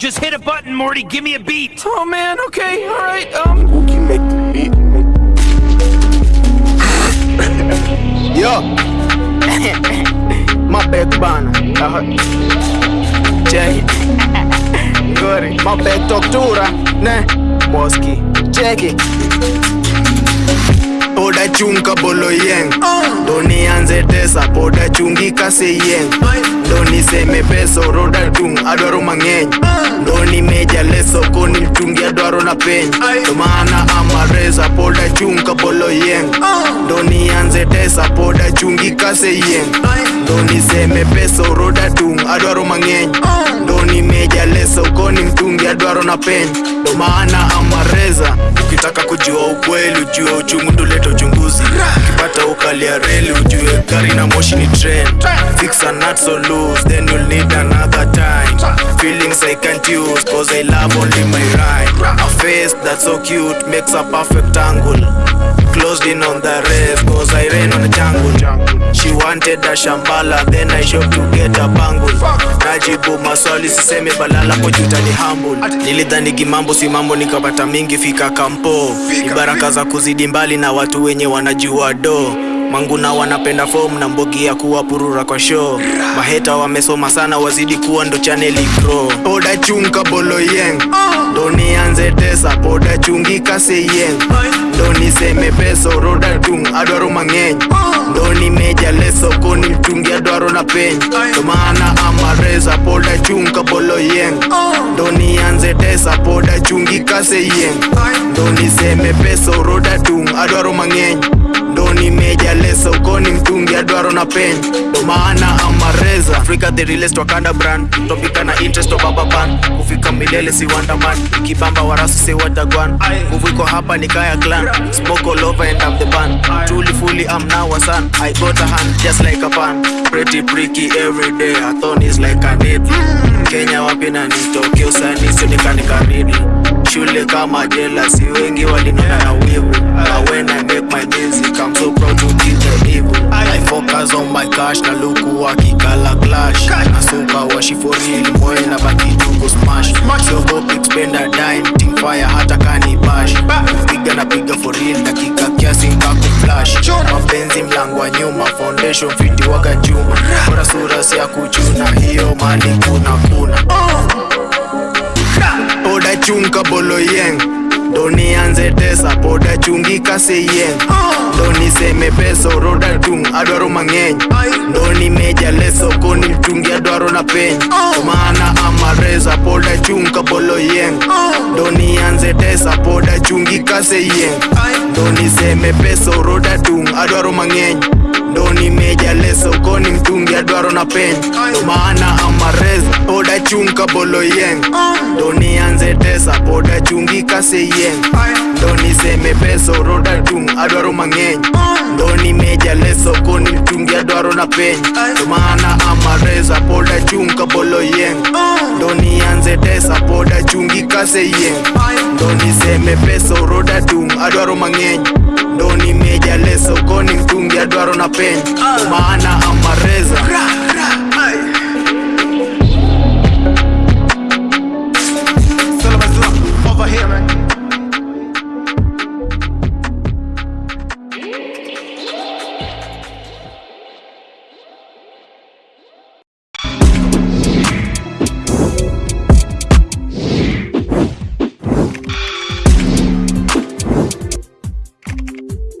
Just hit a button, Morty. Give me a beat. Oh, man. Okay. All right. Um. You make the beat. Yo. My bad, Bana. Uh-huh. Check it. Good. My bad, Doctora. Nah, Boski. Check it. Toda chunka bolo yang. Oh. Ndo nianze tesa poda chungi kase yeng Ndo niseme peso roda tung adwaro mang'eny. Ndo nimeja leso koni mchungi adwaro na peny Ndo maana amareza poda chung kabolo yeng Ndo nianze tesa poda chungi kase yeng Ndo niseme peso roda tung adwaro mang'eny Ndo nimeja leso koni mtungi adwaro na peni, Ndo maana amareza ukitaka kujua ukweli ujue uchungu ndoleta uchunguzi. Ukipata ya reli ujue gari na moshi ni trend. Fix a nut so loose then you'll need another time. Feelings i can't use cause i love only my rhyme. A face that's so cute makes a perfect angle. Closed in on the rest cause i rain on the jungle wanted a shambala then i shop to get a bangle najibu maswali siseme balala pojuta ni humble. Nilidhani kimambo si mambo nikapata mingi fika kampo. Ibaraka baraka za kuzidi mbali na watu wenye wanajua do. Manguna wanapenda fom na mbogi ya kuwa purura kwa show. Maheta wamesoma sana wazidi kuwa ndo chaneli pro poda chunga bolo yeng. Ndo nianze tesa poda chungi kase yeng ndo niseme peso roda tung adwaro mang'eny. Ndo nimeja leso koni mtungi adwaro na peny. To maana amareza poda chunga kabolo yeng. Ndo nianze tesa poda chungi kase yeng. Ndo niseme peso roda tung adwaro mang'eny nimeja ukoni koni mtungi adwaro na pen. Ndo maana amareza afrika the realest wakanda brand. Topika na interest of baba ban kufika milele si wandaman ikibamba warasu si watagwan nguvu iko hapa ni kaya clan. Smoke all over and I'm the band. Truly fully I'm now a son. I got a hand just like a pan. Pretty pricky every day a thorn is like a needle. Kenya wapi na nitoke usani sionekane kamili shule kama jela si wengi walinona na wivu na when I make my music I'm so proud to be I oh my cash na luku wakikala clash. Nasuka washi for real moyo na baki jungo smash. Siogopi expenda dime team fire hata kani bash. Piga na piga for real dakika kiasi kaku flash. Mapenzi mlango wa nyuma foundation fiti waga juma. Bora sura si ya kuchuna hiyo mali kuna kuna. Oda chunka bolo yeng Doni anze tesa chungi ndo niseme pesa roda tung adwaro mang'eny. Ndo nimeja leso koni mtungi adwaro na peny. Maana amareza poda chung kabolo yeng. Ndo nianze tesa poda chungi kase ndo niseme pesa roda tung adwaro mang'eny. Ndo nimeja leso koni mtungi adwaro na peny. Maana poda chunga bolo yeng. Ndo nianze tesa poda chungi kase yeng. Ndo niseme peso roda chung adwaro mang'eny. Ndo nimeja leso koni chungi adwaro na peny. Ndo maana amareza poda chunga bolo yeng. Ndo nianze tesa poda chungi kase yeng. Ndo niseme peso roda chung adwaro mang'eny. Ndo nimeja leso koni mtungi adwaro na peny. Ndo maana amareza